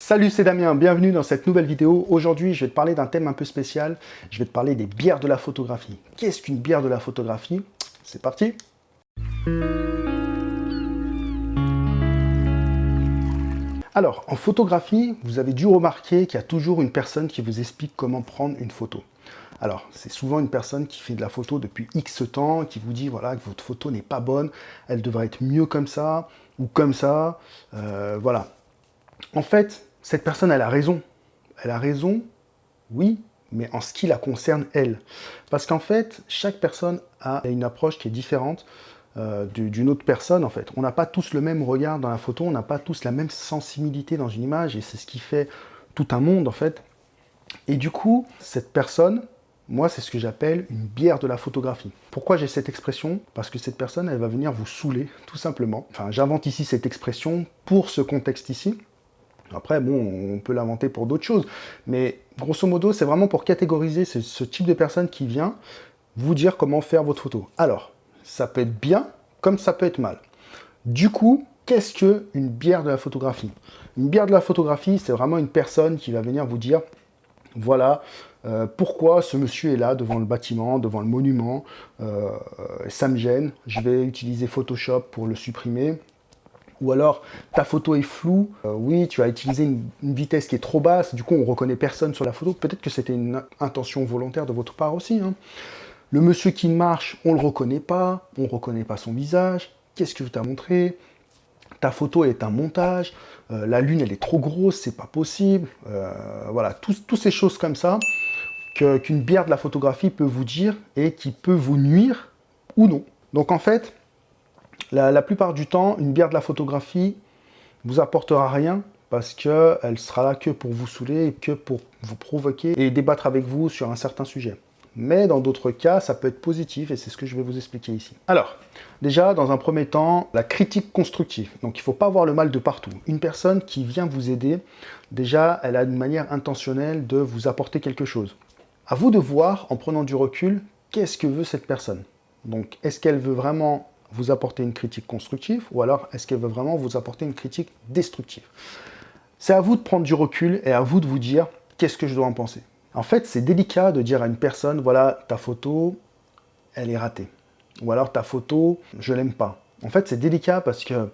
Salut, c'est Damien, bienvenue dans cette nouvelle vidéo. Aujourd'hui, je vais te parler d'un thème un peu spécial. Je vais te parler des bières de la photographie. Qu'est-ce qu'une bière de la photographie? C'est parti Alors, en photographie, vous avez dû remarquer qu'il y a toujours une personne qui vous explique comment prendre une photo. Alors, c'est souvent une personne qui fait de la photo depuis X temps, qui vous dit voilà, que votre photo n'est pas bonne, elle devrait être mieux comme ça, ou comme ça, euh, voilà. En fait, cette personne, elle a raison. Elle a raison, oui, mais en ce qui la concerne, elle. Parce qu'en fait, chaque personne a une approche qui est différente euh, d'une autre personne, en fait. On n'a pas tous le même regard dans la photo, on n'a pas tous la même sensibilité dans une image, et c'est ce qui fait tout un monde, en fait. Et du coup, cette personne, moi, c'est ce que j'appelle une bière de la photographie. Pourquoi j'ai cette expression? Parce que cette personne, elle va venir vous saouler, tout simplement. Enfin, j'invente ici cette expression pour ce contexte ici. Après, bon, on peut l'inventer pour d'autres choses. Mais grosso modo, c'est vraiment pour catégoriser ce, type de personne qui vient vous dire comment faire votre photo. Alors, ça peut être bien, comme ça peut être mal. Du coup, qu'est-ce qu'une bière de la photographie? Une bière de la photographie, c'est vraiment une personne qui va venir vous dire, voilà, euh, pourquoi ce monsieur est là devant le bâtiment, devant le monument, euh, ça me gêne, je vais utiliser Photoshop pour le supprimer, ou alors ta photo est floue, euh, oui, tu as utilisé une, vitesse qui est trop basse, du coup on reconnaît personne sur la photo, peut-être que c'était une intention volontaire de votre part aussi. Hein. Le monsieur qui marche, on ne le reconnaît pas, on ne reconnaît pas son visage, qu'est-ce que je t'ai montré? Ta photo est un montage, euh, la lune elle est trop grosse, c'est pas possible, euh, voilà, toutes ces choses comme ça qu'une bière de la photographie peut vous dire et qui peut vous nuire ou non. Donc en fait, la, plupart du temps, une bière de la photographie vous apportera rien parce qu'elle sera là que pour vous saouler que pour vous provoquer et débattre avec vous sur un certain sujet. Mais dans d'autres cas, ça peut être positif et c'est ce que je vais vous expliquer ici. Alors, déjà, dans un premier temps, la critique constructive. Donc, il ne faut pas voir le mal de partout. Une personne qui vient vous aider, déjà, elle a une manière intentionnelle de vous apporter quelque chose. À vous de voir, en prenant du recul, qu'est-ce que veut cette personne? Donc, est-ce qu'elle veut vraiment vous apporter une critique constructive ou alors est-ce qu'elle veut vraiment vous apporter une critique destructive? C'est à vous de prendre du recul et à vous de vous dire qu'est-ce que je dois en penser? En fait, c'est délicat de dire à une personne, voilà, ta photo, elle est ratée. Ou alors, ta photo, je l'aime pas. En fait, c'est délicat parce que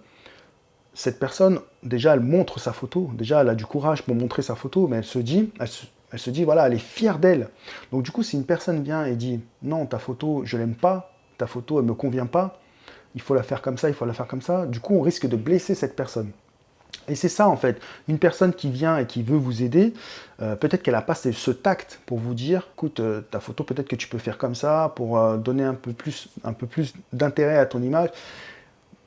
cette personne, déjà, elle montre sa photo. Déjà, elle a du courage pour montrer sa photo, mais elle se dit, elle se, dit, voilà, elle est fière d'elle. Donc, du coup, si une personne vient et dit, non, ta photo, je l'aime pas, ta photo, elle me convient pas, il faut la faire comme ça, il faut la faire comme ça, du coup, on risque de blesser cette personne. Et c'est ça en fait, une personne qui vient et qui veut vous aider, euh, peut-être qu'elle n'a pas ce tact pour vous dire, écoute, euh, ta photo peut-être que tu peux faire comme ça pour euh, donner un peu plus, d'intérêt à ton image.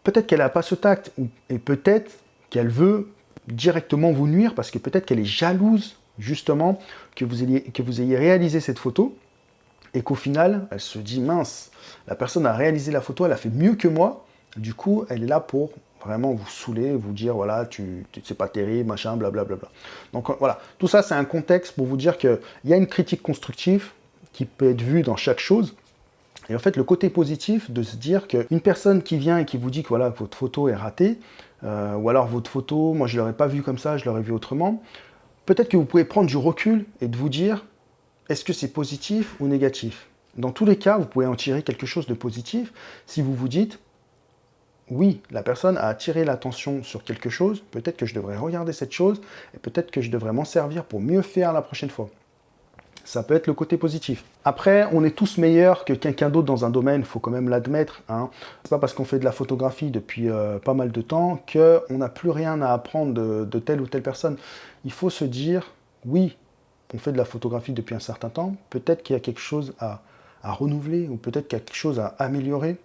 Peut-être qu'elle n'a pas ce tact, et peut-être qu'elle veut directement vous nuire parce que peut-être qu'elle est jalouse justement que vous ayez réalisé cette photo et qu'au final, elle se dit, mince, la personne a réalisé la photo, elle a fait mieux que moi, du coup, elle est là pour vraiment vous saouler, vous dire, voilà, tu, tu c'est pas terrible, machin, blablabla. Bla, bla. Donc voilà, tout ça, c'est un contexte pour vous dire qu'il y a une critique constructive qui peut être vue dans chaque chose. Et en fait, le côté positif de se dire qu'une personne qui vient et qui vous dit que voilà, votre photo est ratée, euh, ou alors votre photo, moi je ne l'aurais pas vue comme ça, je l'aurais vue autrement, peut-être que vous pouvez prendre du recul et de vous dire, est-ce que c'est positif ou négatif? Dans tous les cas, vous pouvez en tirer quelque chose de positif si vous vous dites, oui, la personne a attiré l'attention sur quelque chose, peut-être que je devrais regarder cette chose, et peut-être que je devrais m'en servir pour mieux faire la prochaine fois. Ça peut être le côté positif. Après, on est tous meilleurs que quelqu'un d'autre dans un domaine, il faut quand même l'admettre. Hein. C'est pas parce qu'on fait de la photographie depuis euh, pas mal de temps qu'on n'a plus rien à apprendre de, telle ou telle personne. Il faut se dire, oui, on fait de la photographie depuis un certain temps, peut-être qu'il y a quelque chose à renouveler, ou peut-être qu'il y a quelque chose à améliorer.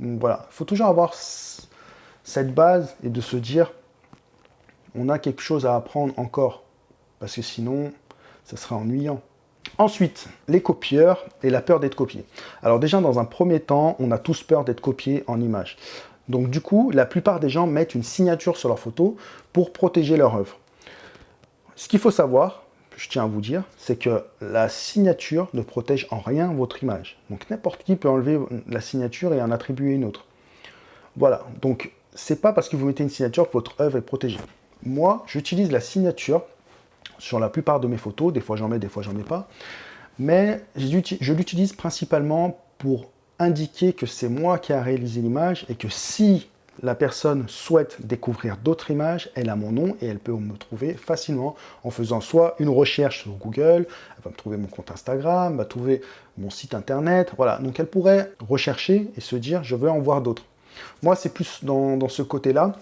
Voilà, il faut toujours avoir cette base et de se dire on a quelque chose à apprendre encore, parce que sinon, ça sera ennuyant. Ensuite, les copieurs et la peur d'être copié. Alors déjà, dans un premier temps, on a tous peur d'être copié en image. Donc du coup, la plupart des gens mettent une signature sur leur photo pour protéger leur œuvre. Ce qu'il faut savoir, je tiens à vous dire, c'est que la signature ne protège en rien votre image. Donc n'importe qui peut enlever la signature et en attribuer une autre. Voilà, donc c'est pas parce que vous mettez une signature que votre œuvre est protégée. moi, j'utilise la signature sur la plupart de mes photos. Des fois, j'en mets, des fois, j'en mets pas. Mais je l'utilise principalement pour indiquer que c'est moi qui ai réalisé l'image et que si la personne souhaite découvrir d'autres images, elle a mon nom et elle peut me trouver facilement en faisant soit une recherche sur Google, elle va me trouver mon compte Instagram, va trouver mon site internet, voilà. Donc elle pourrait rechercher et se dire je veux en voir d'autres. Moi c'est plus dans, ce côté-là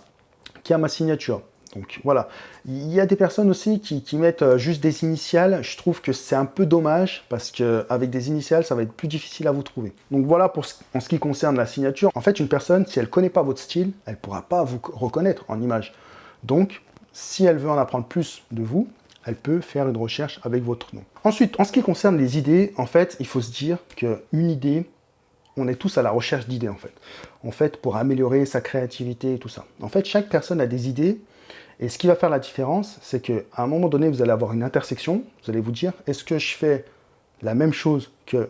qui a ma signature. Donc voilà, il y a des personnes aussi qui, mettent euh, juste des initiales. Je trouve que c'est un peu dommage parce qu'avec des initiales, ça va être plus difficile à vous trouver. Donc voilà pour en ce qui concerne la signature. En fait, une personne, si elle ne connaît pas votre style, elle ne pourra pas vous reconnaître en image. Donc, si elle veut en apprendre plus de vous, elle peut faire une recherche avec votre nom. Ensuite, en ce qui concerne les idées, en fait, il faut se dire qu'une idée, on est tous à la recherche d'idées en fait. En fait, pour améliorer sa créativité et tout ça. En fait, chaque personne a des idées et ce qui va faire la différence, c'est qu'à un moment donné, vous allez avoir une intersection, vous allez vous dire, est-ce que je fais la même chose que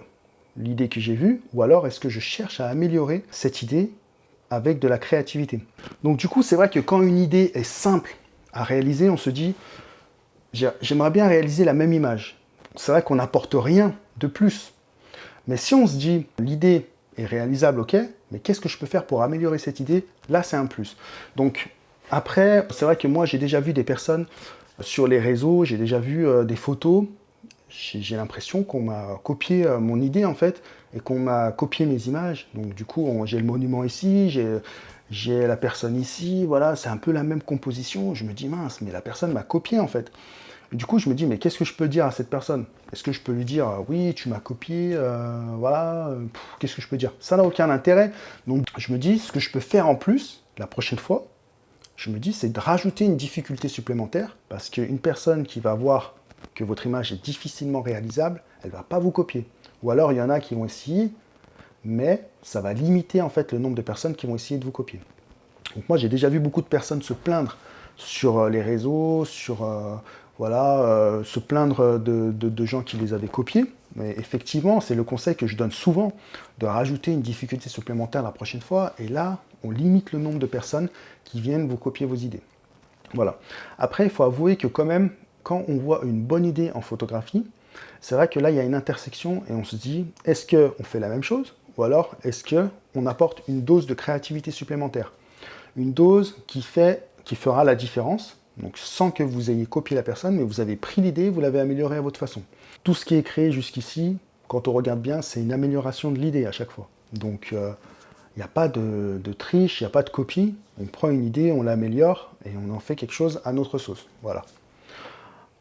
l'idée que j'ai vue, ou alors est-ce que je cherche à améliorer cette idée avec de la créativité? Donc du coup, c'est vrai que quand une idée est simple à réaliser, on se dit, j'aimerais bien réaliser la même image. C'est vrai qu'on n'apporte rien de plus. Mais si on se dit, l'idée est réalisable, ok, mais qu'est-ce que je peux faire pour améliorer cette idée? Là, c'est un plus. Donc, après, c'est vrai que moi, j'ai déjà vu des personnes sur les réseaux, j'ai déjà vu euh, des photos, j'ai l'impression qu'on m'a copié euh, mon idée, en fait, et qu'on m'a copié mes images. Donc, du coup, j'ai le monument ici, j'ai la personne ici, voilà, c'est un peu la même composition. Je me dis, mince, mais la personne m'a copié, en fait. du coup, je me dis, mais qu'est-ce que je peux dire à cette personne? Est-ce que je peux lui dire, oui, tu m'as copié, euh, voilà, qu'est-ce que je peux dire? Ça n'a aucun intérêt. Donc, je me dis, ce que je peux faire en plus, la prochaine fois, je me dis, c'est de rajouter une difficulté supplémentaire, parce qu'une personne qui va voir que votre image est difficilement réalisable, elle ne va pas vous copier. Ou alors, il y en a qui vont essayer, mais ça va limiter en fait le nombre de personnes qui vont essayer de vous copier. Donc moi, j'ai déjà vu beaucoup de personnes se plaindre sur euh, les réseaux, sur euh, voilà, euh, se plaindre de, gens qui les avaient copiés. Mais effectivement, c'est le conseil que je donne souvent, de rajouter une difficulté supplémentaire la prochaine fois. Et là, on limite le nombre de personnes qui viennent vous copier vos idées. Voilà. Après, il faut avouer que quand même, quand on voit une bonne idée en photographie, c'est vrai que là, il y a une intersection et on se dit, est-ce qu'on fait la même chose ou alors est-ce qu'on apporte une dose de créativité supplémentaire? Une dose qui, fait, qui fera la différence, donc sans que vous ayez copié la personne, mais vous avez pris l'idée, vous l'avez améliorée à votre façon. Tout ce qui est créé jusqu'ici, quand on regarde bien, c'est une amélioration de l'idée à chaque fois. Donc, euh, il n'y a pas de, triche, il n'y a pas de copie. On prend une idée, on l'améliore et on en fait quelque chose à notre sauce. Voilà.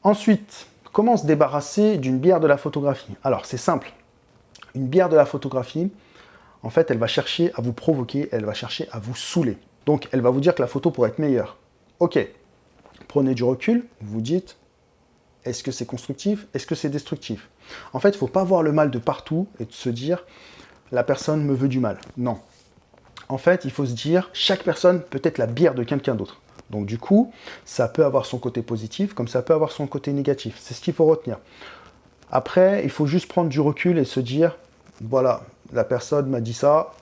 Ensuite, comment se débarrasser d'une bière de la photographie? Alors, c'est simple. Une bière de la photographie, en fait, elle va chercher à vous provoquer, elle va chercher à vous saouler. Donc, elle va vous dire que la photo pourrait être meilleure. Ok, prenez du recul, vous dites, est-ce que c'est constructif Est-ce que c'est destructif? En fait, il ne faut pas voir le mal de partout et se dire, la personne me veut du mal. Non, en fait, il faut se dire, chaque personne peut être la bière de quelqu'un d'autre. Donc du coup, ça peut avoir son côté positif, comme ça peut avoir son côté négatif. C'est ce qu'il faut retenir. Après, il faut juste prendre du recul et se dire, voilà, la personne m'a dit ça,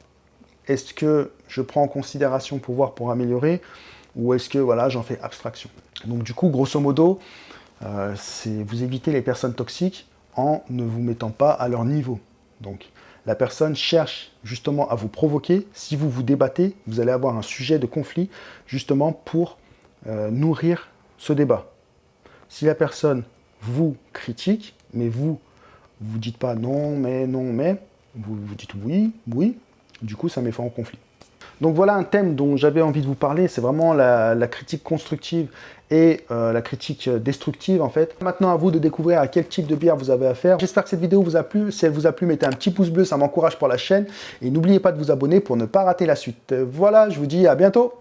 est-ce que je prends en considération pour voir pour améliorer, ou est-ce que voilà, j'en fais abstraction Donc du coup, grosso modo, euh, c'est vous évitez les personnes toxiques en ne vous mettant pas à leur niveau. Donc la personne cherche justement à vous provoquer. Si vous vous débattez, vous allez avoir un sujet de conflit justement pour euh, nourrir ce débat. Si la personne vous critique, mais vous, vous dites pas non, mais, non, mais, vous, vous dites oui, oui, du coup ça met fin au conflit. Donc voilà un thème dont j'avais envie de vous parler, c'est vraiment la, critique constructive et euh, la critique destructive en fait. Maintenant à vous de découvrir à quel type de bière vous avez affaire. J'espère que cette vidéo vous a plu. Si elle vous a plu, mettez un petit pouce bleu, ça m'encourage pour la chaîne. Et n'oubliez pas de vous abonner pour ne pas rater la suite. Voilà, je vous dis à bientôt